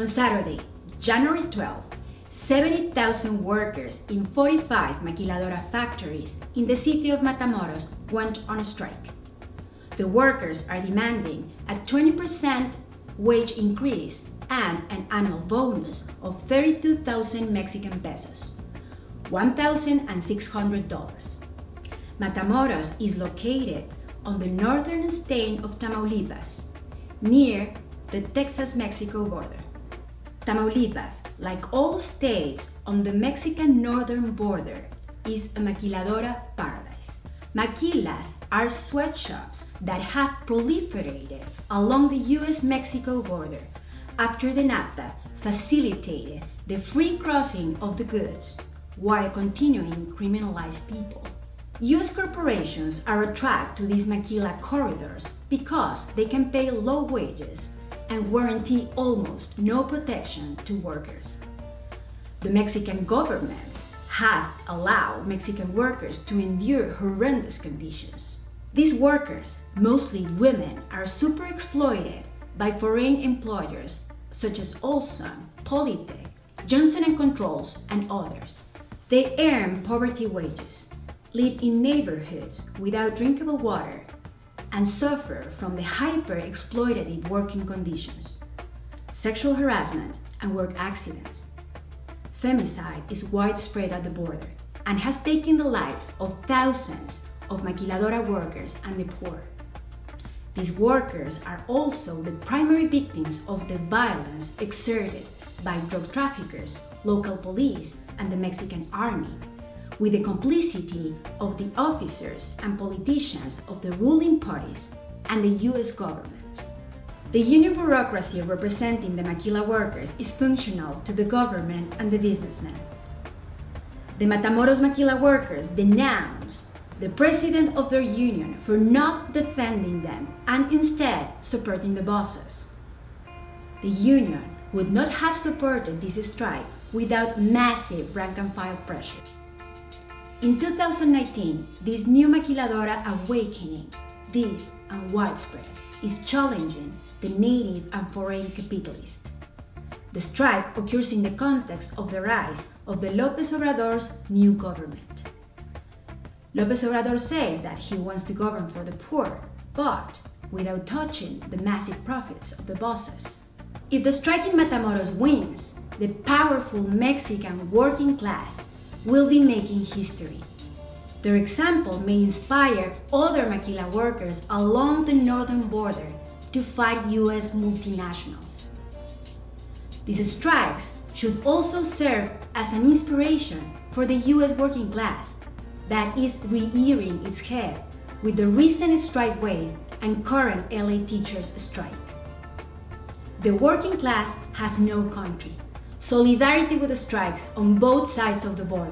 On Saturday, January 12, 70,000 workers in 45 maquiladora factories in the city of Matamoros went on strike. The workers are demanding a 20% wage increase and an annual bonus of 32,000 Mexican pesos, $1,600. Matamoros is located on the northern state of Tamaulipas, near the Texas-Mexico border. Tamaulipas, like all states on the Mexican northern border, is a maquiladora paradise. Maquilas are sweatshops that have proliferated along the US-Mexico border after the NAFTA facilitated the free crossing of the goods while continuing criminalize people. US corporations are attracted to these maquila corridors because they can pay low wages and guarantee almost no protection to workers. The Mexican government have allowed Mexican workers to endure horrendous conditions. These workers, mostly women, are super exploited by foreign employers such as Olson, Polytech, Johnson & Controls, and others. They earn poverty wages, live in neighborhoods without drinkable water, and suffer from the hyper-exploitative working conditions, sexual harassment, and work accidents. Femicide is widespread at the border and has taken the lives of thousands of maquiladora workers and the poor. These workers are also the primary victims of the violence exerted by drug traffickers, local police, and the Mexican army, with the complicity of the officers and politicians of the ruling parties and the US government. The union bureaucracy representing the maquila workers is functional to the government and the businessmen. The Matamoros maquila workers denounce the president of their union for not defending them and instead supporting the bosses. The union would not have supported this strike without massive rank-and-file pressure. In 2019, this new maquiladora awakening, deep and widespread, is challenging the native and foreign capitalists. The strike occurs in the context of the rise of the López Obrador's new government. López Obrador says that he wants to govern for the poor, but without touching the massive profits of the bosses. If the strike in Matamoros wins, the powerful Mexican working class will be making history. Their example may inspire other maquila workers along the northern border to fight US multinationals. These strikes should also serve as an inspiration for the US working class that is rearing its head with the recent strike wave and current LA teachers strike. The working class has no country. Solidarity with the strikes on both sides of the border